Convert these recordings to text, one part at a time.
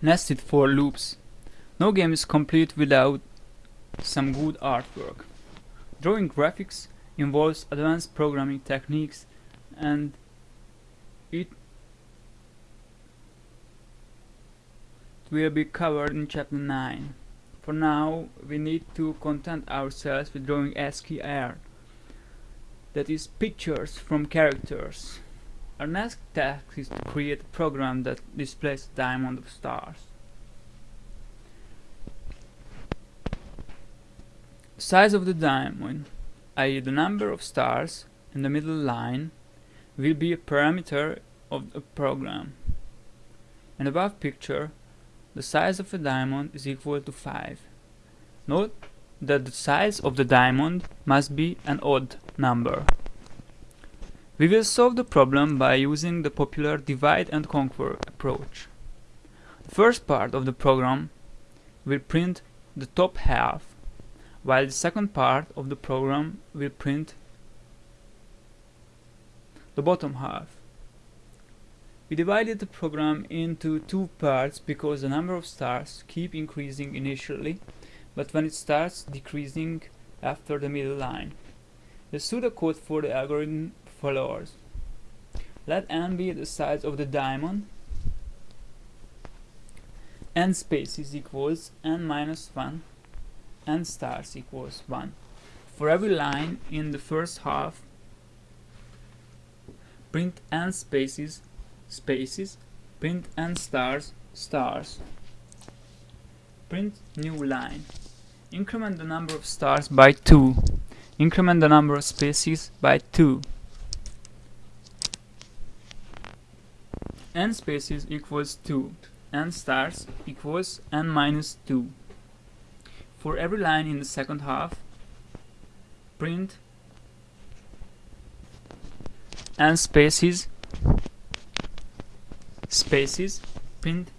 Nested for loops. No game is complete without some good artwork. Drawing graphics involves advanced programming techniques and it will be covered in chapter 9. For now, we need to content ourselves with drawing ASCII art, that is pictures from characters. Our next task is to create a program that displays a diamond of stars. Size of the diamond, i.e. the number of stars in the middle line, will be a parameter of the program. In the above picture, the size of a diamond is equal to 5. Note that the size of the diamond must be an odd number. We will solve the problem by using the popular divide and conquer approach. The first part of the program will print the top half, while the second part of the program will print the bottom half. We divided the program into two parts because the number of stars keep increasing initially, but when it starts decreasing after the middle line. The pseudocode for the algorithm followers. Let n be the size of the diamond. n spaces equals n minus 1 n stars equals 1. For every line in the first half, print n spaces spaces, print n stars stars. Print new line. Increment the number of stars by 2. Increment the number of spaces by 2. N spaces equals 2, n stars equals n minus 2. For every line in the second half, print n spaces spaces print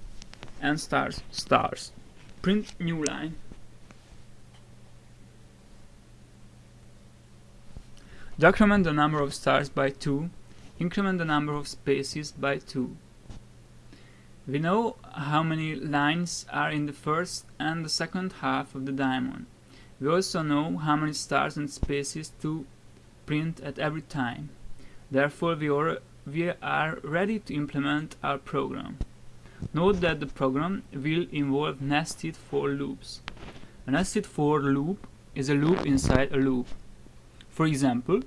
n stars stars print new line decrement the number of stars by 2 increment the number of spaces by 2 we know how many lines are in the first and the second half of the diamond. We also know how many stars and spaces to print at every time. Therefore, we are, we are ready to implement our program. Note that the program will involve nested for loops. A nested for loop is a loop inside a loop. For example,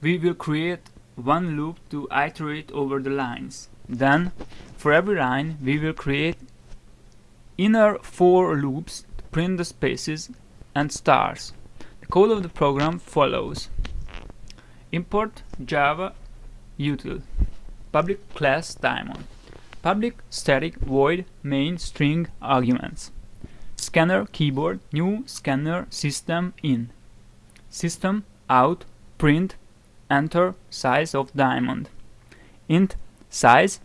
we will create one loop to iterate over the lines. Then, for every line, we will create inner for loops to print the spaces and stars. The code of the program follows. Import Java util public class diamond public static void main string arguments scanner keyboard new scanner system in system out print enter size of diamond. Int size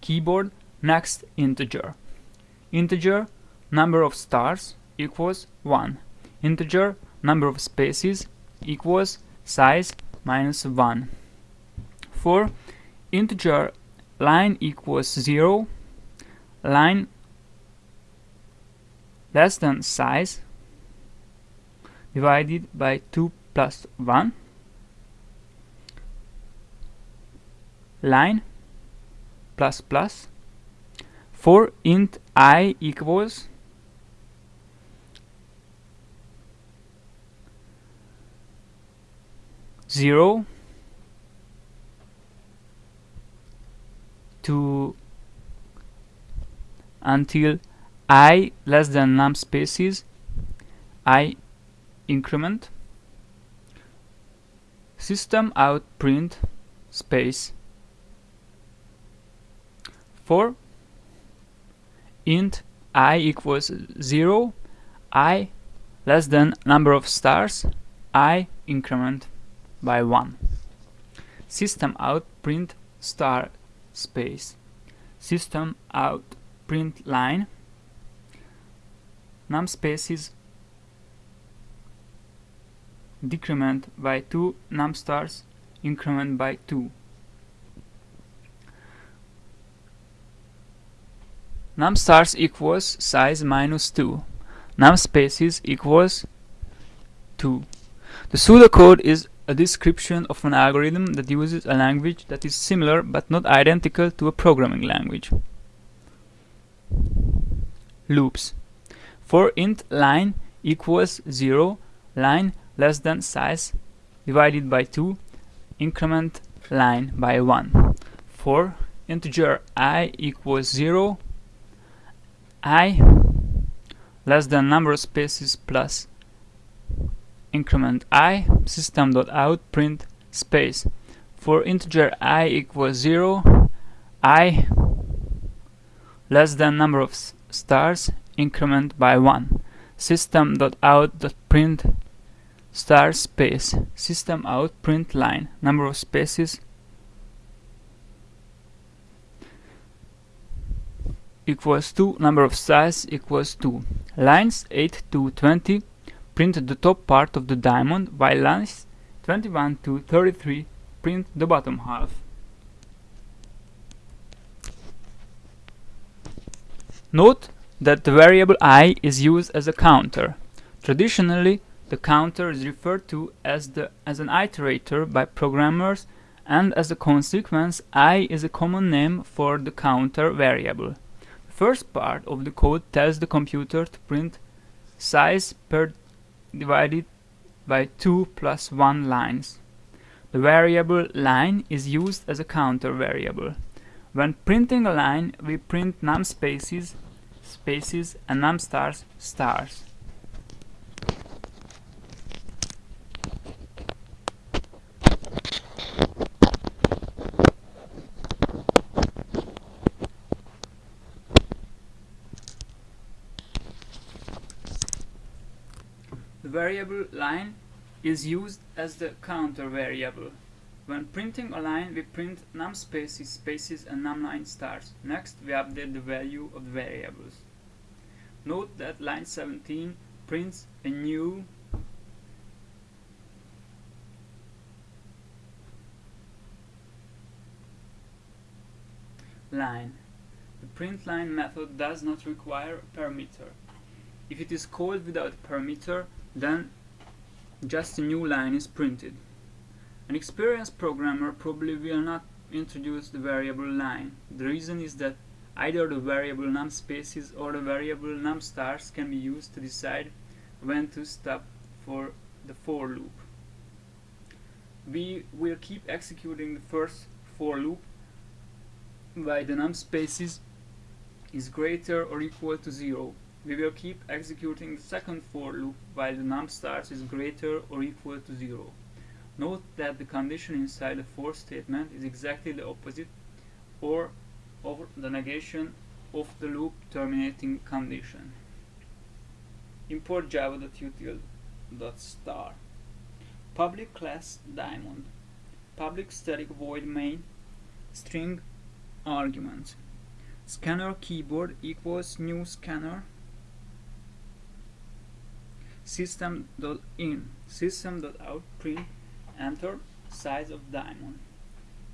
keyboard next integer. Integer number of stars equals 1 integer number of spaces equals size minus 1 for integer line equals 0 line less than size divided by 2 plus 1 line plus plus. For int i equals zero to until i less than num spaces i increment. System out print space for int i equals 0 i less than number of stars i increment by 1 system out print star space. System out print line. Num spaces decrement by 2 num stars increment by 2 num stars equals size minus 2 num spaces equals 2 the pseudocode is a description of an algorithm that uses a language that is similar but not identical to a programming language. Loops. For int line equals 0 line less than size divided by 2 increment line by 1 for integer i equals 0 i less than number of spaces plus increment i system.out print space. For integer i equals 0 i less than number of stars increment by 1 system.out.print star space. System out print line number of spaces equals 2 number of stars equals 2 lines 8 to 20 print the top part of the diamond while lines 21 to 33 print the bottom half. Note that the variable i is used as a counter. Traditionally the counter is referred to as, the, as an iterator by programmers and as a consequence i is a common name for the counter variable. First part of the code tells the computer to print size per divided by 2 plus 1 lines. The variable line is used as a counter variable. When printing a line, we print num spaces, spaces and num stars, stars. Variable line is used as the counter variable. When printing a line, we print num spaces, spaces and num line stars. Next, we update the value of the variables. Note that line 17 prints a new line. The print line method does not require a parameter. If it is called without a parameter, then just a new line is printed. An experienced programmer probably will not introduce the variable line. The reason is that either the variable num spaces or the variable num stars can be used to decide when to stop for the for loop. We will keep executing the first for loop while the num spaces is greater or equal to 0 we will keep executing the second for loop while the num stars is greater or equal to 0. Note that the condition inside the for statement is exactly the opposite or of the negation of the loop terminating condition. Import java.util.star Public class diamond Public static void main String arguments Scanner keyboard equals new scanner system.in system.out print. Enter. Size of diamond.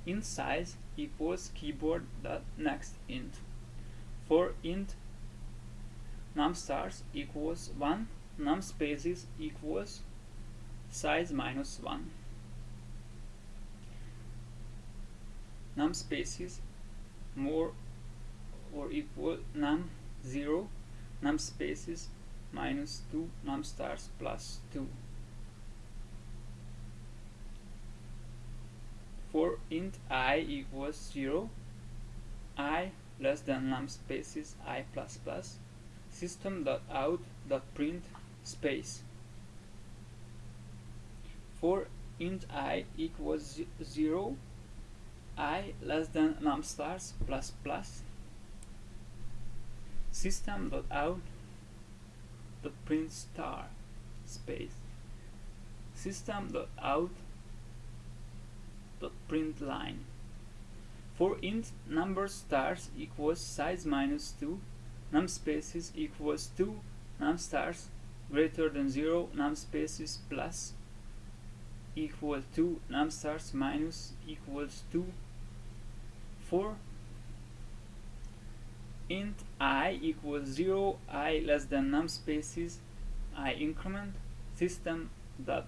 Int size equals keyboard dot next int. For int num stars equals 1 num spaces equals size minus 1 num spaces more or equal num 0 num spaces minus 2 num stars plus 2 for int i equals 0 i less than num spaces i plus plus system dot out dot print space. For int i equals 0 i less than num stars plus plus system dot out the print star space system dot out dot print line. For int number stars equals size minus 2 num spaces equals 2 num stars greater than 0 num spaces plus equals 2 num stars minus equals 2 for int i equals 0 i less than num spaces i increment system dot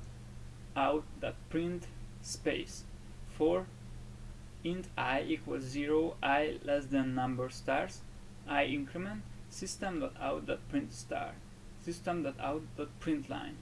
out dot print space. For int i equals 0 i less than number stars i increment system dot out dot print star. System dot out dot print line